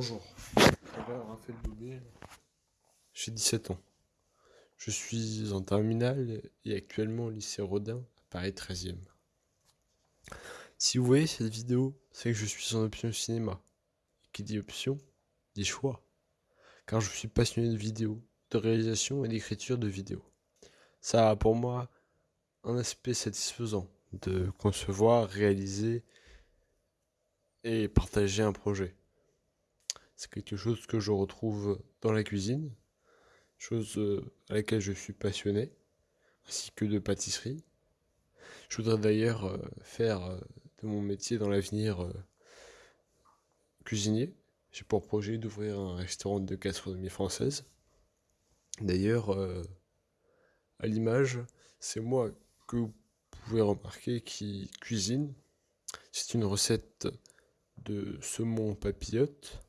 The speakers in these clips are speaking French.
Bonjour, je m'appelle Raphaël Bobet, j'ai 17 ans. Je suis en terminale et actuellement au lycée Rodin, à Paris 13e. Si vous voyez cette vidéo, c'est que je suis en option cinéma. Et qui dit option, dit choix. Car je suis passionné de vidéo, de réalisation et d'écriture de vidéos. Ça a pour moi un aspect satisfaisant de concevoir, réaliser et partager un projet. C'est quelque chose que je retrouve dans la cuisine, chose euh, à laquelle je suis passionné, ainsi que de pâtisserie. Je voudrais d'ailleurs euh, faire euh, de mon métier dans l'avenir cuisinier. J'ai pour projet d'ouvrir un restaurant de gastronomie française. D'ailleurs, à l'image, c'est moi que vous pouvez remarquer qui cuisine. C'est une recette de saumon papillote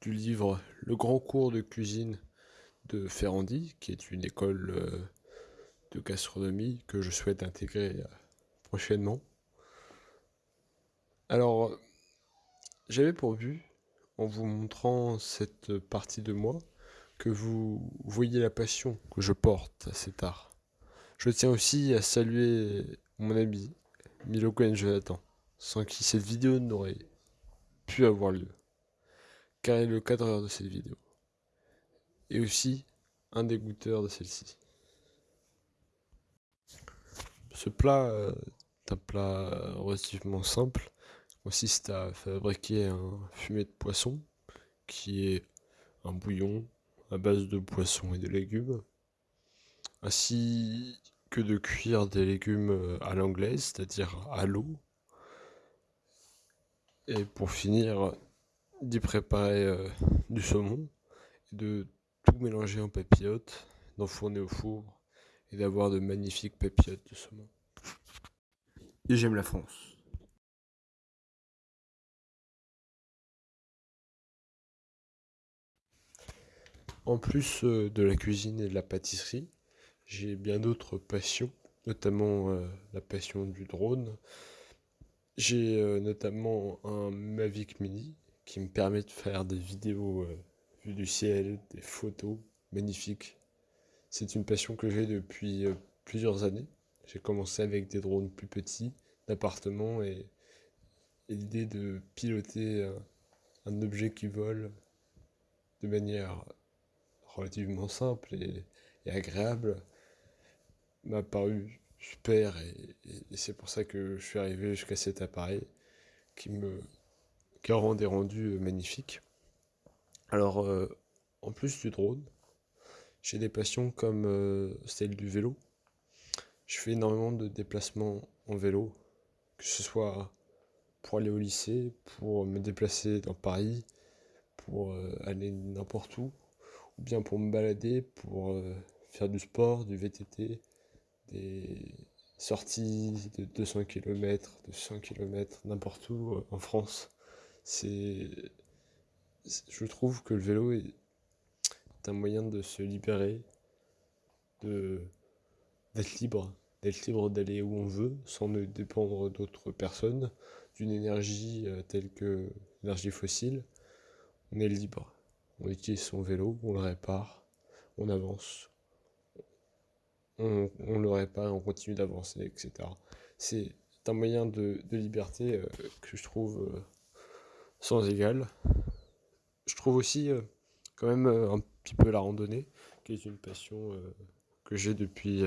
du livre Le grand cours de cuisine de Ferrandi, qui est une école euh, de gastronomie que je souhaite intégrer euh, prochainement. Alors, j'avais pour but, en vous montrant cette partie de moi, que vous voyez la passion que je porte à cet art. Je tiens aussi à saluer mon ami Milo Cohen Jonathan, sans qui cette vidéo n'aurait pu avoir lieu car il est le cadreur de cette vidéo. Et aussi un des goûteurs de celle-ci. Ce plat est un plat relativement simple. consiste à fabriquer un fumet de poisson qui est un bouillon à base de poisson et de légumes, ainsi que de cuire des légumes à l'anglaise, c'est-à-dire à l'eau. Et pour finir, d'y préparer euh, du saumon, de tout mélanger en papillotes, d'enfourner au four et d'avoir de magnifiques papillotes de saumon. Et j'aime la France. En plus euh, de la cuisine et de la pâtisserie, j'ai bien d'autres passions, notamment euh, la passion du drone. J'ai notamment un Mavic Mini qui me permet de faire des vidéos euh, vues du ciel, des photos magnifiques. C'est une passion que j'ai depuis euh, plusieurs années. J'ai commencé avec des drones plus petits, d'appartements et, l'idée de piloter un, objet qui vole de manière relativement simple et, agréable m'a paru super et c'est pour ça que je suis arrivé jusqu'à cet appareil qui me qui rend des rendus euh, magnifiques. Alors, euh, en plus du drone, j'ai des passions comme euh, celle du vélo. Je fais énormément de déplacements en vélo, que ce soit pour aller au lycée, pour me déplacer dans Paris, pour aller n'importe où, ou bien pour me balader, pour faire du sport, du VTT, des sorties de 200 km, de 100 km, n'importe où en France c'est je trouve que le vélo est un moyen de se libérer de d'être libre d'être libre d'aller où on veut sans ne dépendre d'autres personnes d'une énergie euh, telle que l'énergie fossile. On est libre. On utilise son vélo on le répare on avance. On, le répare on continue d'avancer etc c'est un moyen de, liberté euh, que je trouve euh, sans égal. Je trouve aussi euh, quand même euh, un petit peu la randonnée, qui est une passion euh, que j'ai depuis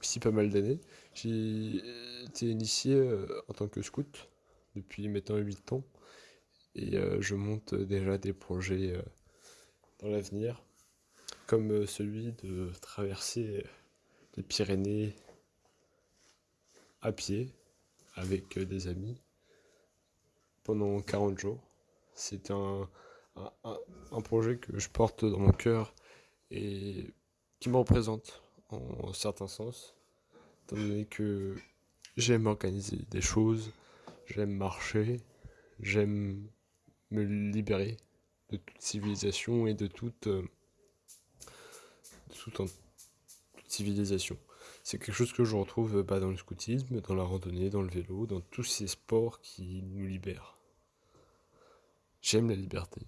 aussi pas mal d'années. J'ai été initié en tant que scout depuis maintenant 8 ans et je monte déjà des projets dans l'avenir, comme celui de traverser les Pyrénées à pied avec des amis pendant 40 jours. C'est un, un, projet que je porte dans mon cœur et qui me représente en certain sens, étant donné que j'aime organiser des choses, j'aime marcher, j'aime me libérer de toute civilisation et de toute, euh, toute, civilisation. C'est quelque chose que je retrouve pas dans le scoutisme, dans la randonnée, dans le vélo, dans tous ces sports qui nous libèrent. J'aime la liberté.